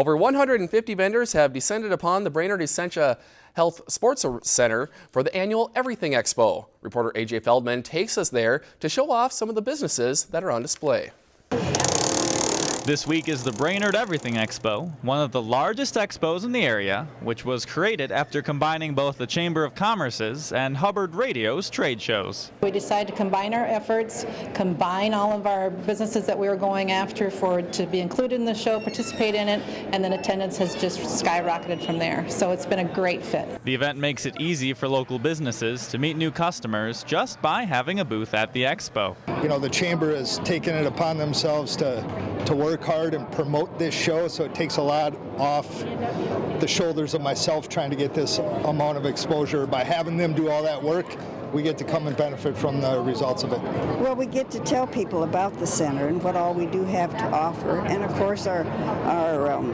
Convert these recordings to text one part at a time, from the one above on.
Over 150 vendors have descended upon the Brainerd Essentia Health Sports Center for the annual Everything Expo. Reporter AJ Feldman takes us there to show off some of the businesses that are on display. This week is the Brainerd Everything Expo, one of the largest expos in the area, which was created after combining both the Chamber of Commerce's and Hubbard Radio's trade shows. We decided to combine our efforts, combine all of our businesses that we were going after for to be included in the show, participate in it, and then attendance has just skyrocketed from there. So it's been a great fit. The event makes it easy for local businesses to meet new customers just by having a booth at the expo. You know, the Chamber has taken it upon themselves to, to work work hard and promote this show, so it takes a lot off the shoulders of myself trying to get this amount of exposure. By having them do all that work, we get to come and benefit from the results of it. Well, we get to tell people about the center and what all we do have to offer, and of course our our um,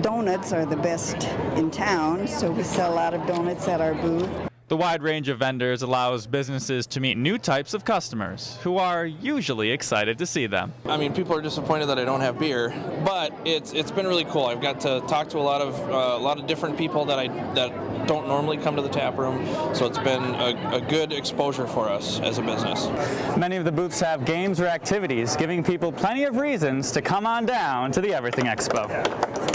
donuts are the best in town, so we sell a lot of donuts at our booth. The wide range of vendors allows businesses to meet new types of customers who are usually excited to see them. I mean, people are disappointed that I don't have beer, but it's it's been really cool. I've got to talk to a lot of uh, a lot of different people that I that don't normally come to the tap room, so it's been a, a good exposure for us as a business. Many of the booths have games or activities, giving people plenty of reasons to come on down to the Everything Expo.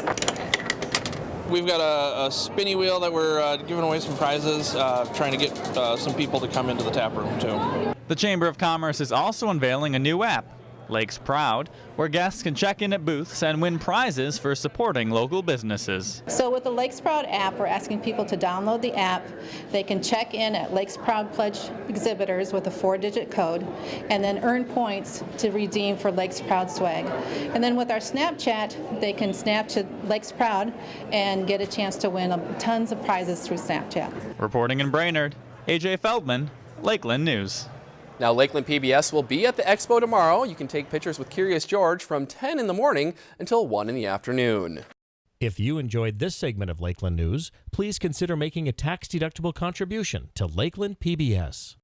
We've got a, a spinny wheel that we're uh, giving away some prizes, uh, trying to get uh, some people to come into the tap room too. The Chamber of Commerce is also unveiling a new app Lakes Proud, where guests can check in at booths and win prizes for supporting local businesses. So with the Lakes Proud app, we're asking people to download the app. They can check in at Lakes Proud Pledge exhibitors with a four-digit code and then earn points to redeem for Lakes Proud swag. And then with our Snapchat, they can snap to Lakes Proud and get a chance to win tons of prizes through Snapchat. Reporting in Brainerd, AJ Feldman, Lakeland News. Now, Lakeland PBS will be at the expo tomorrow. You can take pictures with Curious George from 10 in the morning until 1 in the afternoon. If you enjoyed this segment of Lakeland News, please consider making a tax-deductible contribution to Lakeland PBS.